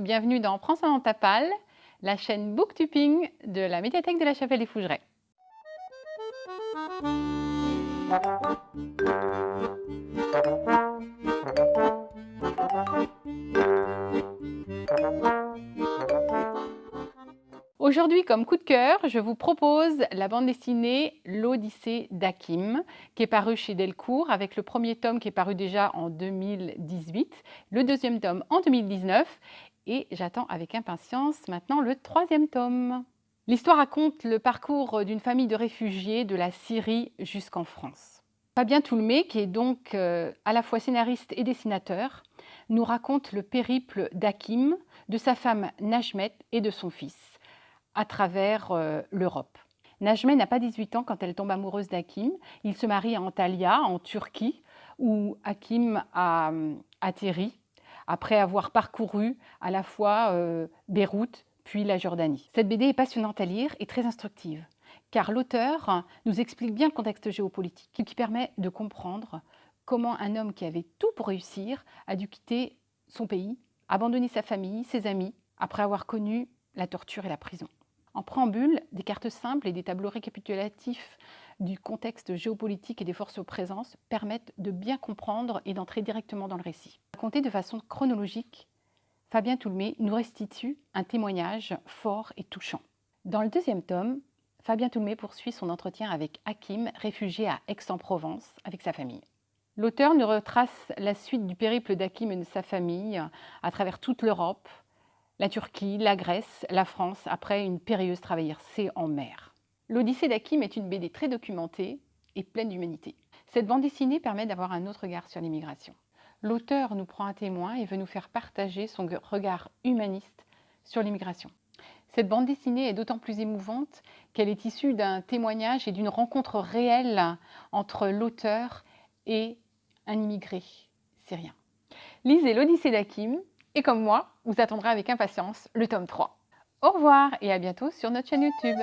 Bienvenue dans Prends ça dans la chaîne Booktuping de la médiathèque de la Chapelle des Fougerets. Aujourd'hui, comme coup de cœur, je vous propose la bande dessinée L'Odyssée d'Hakim, qui est parue chez Delcourt, avec le premier tome qui est paru déjà en 2018, le deuxième tome en 2019, et j'attends avec impatience maintenant le troisième tome. L'histoire raconte le parcours d'une famille de réfugiés de la Syrie jusqu'en France. Fabien Toulmé, qui est donc euh, à la fois scénariste et dessinateur, nous raconte le périple d'Hakim, de sa femme Najmet et de son fils à travers euh, l'Europe. Najmeh n'a pas 18 ans quand elle tombe amoureuse d'Hakim. Il se marie à Antalya, en Turquie, où Hakim a euh, atterri après avoir parcouru à la fois euh, Beyrouth puis la Jordanie. Cette BD est passionnante à lire et très instructive, car l'auteur nous explique bien le contexte géopolitique, qui permet de comprendre comment un homme qui avait tout pour réussir a dû quitter son pays, abandonner sa famille, ses amis, après avoir connu la torture et la prison. En préambule, des cartes simples et des tableaux récapitulatifs du contexte géopolitique et des forces aux présences permettent de bien comprendre et d'entrer directement dans le récit. Raconté de façon chronologique, Fabien Toulmé nous restitue un témoignage fort et touchant. Dans le deuxième tome, Fabien Toulmé poursuit son entretien avec Hakim, réfugié à Aix-en-Provence avec sa famille. L'auteur nous retrace la suite du périple d'Hakim et de sa famille à travers toute l'Europe, la Turquie, la Grèce, la France, après une périlleuse traversée en mer. L'Odyssée d'Hakim est une BD très documentée et pleine d'humanité. Cette bande dessinée permet d'avoir un autre regard sur l'immigration. L'auteur nous prend un témoin et veut nous faire partager son regard humaniste sur l'immigration. Cette bande dessinée est d'autant plus émouvante qu'elle est issue d'un témoignage et d'une rencontre réelle entre l'auteur et un immigré syrien. Lisez l'Odyssée d'Hakim, et comme moi, vous attendrez avec impatience le tome 3. Au revoir et à bientôt sur notre chaîne YouTube.